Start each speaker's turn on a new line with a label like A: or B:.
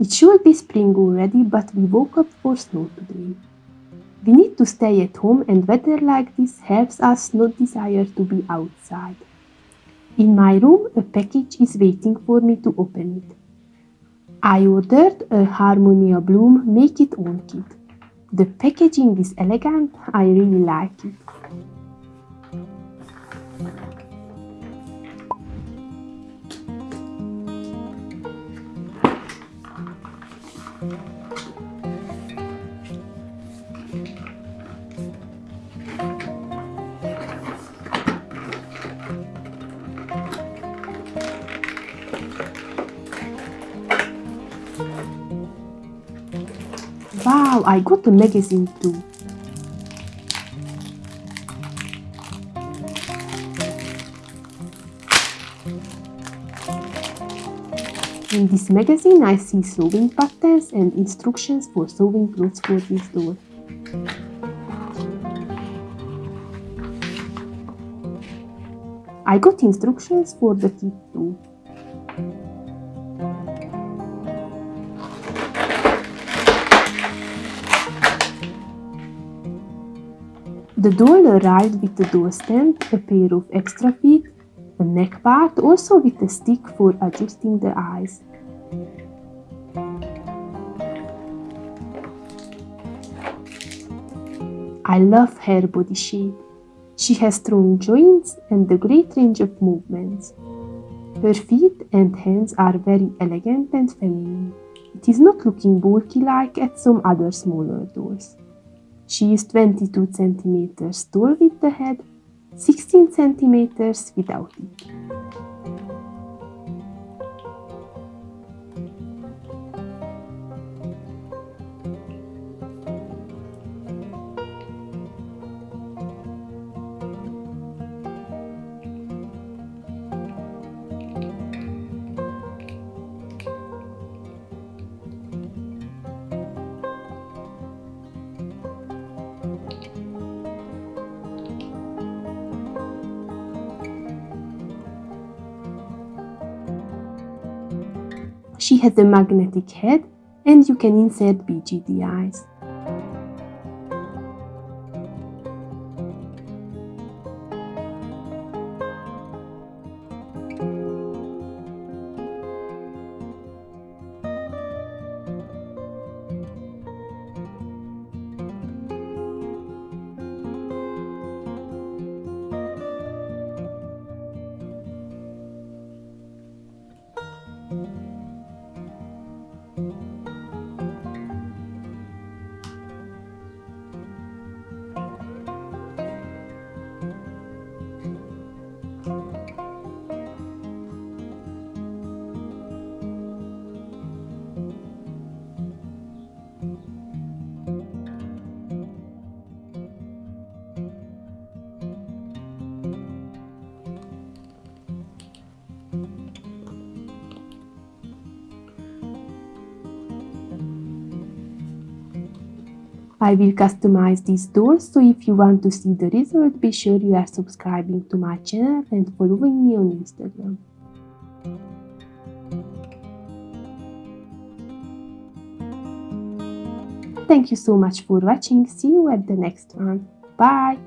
A: It should be spring already, but we woke up for snow today. We need to stay at home and weather like this helps us not desire to be outside. In my room, a package is waiting for me to open it. I ordered a Harmonia Bloom Make It Own kit. The packaging is elegant, I really like it. Wow, I got the magazine too. In this magazine I see sewing patterns and instructions for sewing clothes for this doll. I got instructions for the kit too. The doll arrived with a door stand, a pair of extra feet, a neck part, also with a stick for adjusting the eyes. I love her body shape. She has strong joints and a great range of movements. Her feet and hands are very elegant and feminine. It is not looking bulky like at some other smaller dolls. She is 22 centimeters tall with the head, 16 centimeters without it. She has a magnetic head and you can insert BJD eyes. I will customize these dolls, so if you want to see the result, be sure you are subscribing to my channel and following me on Instagram. Thank you so much for watching, see you at the next one, bye!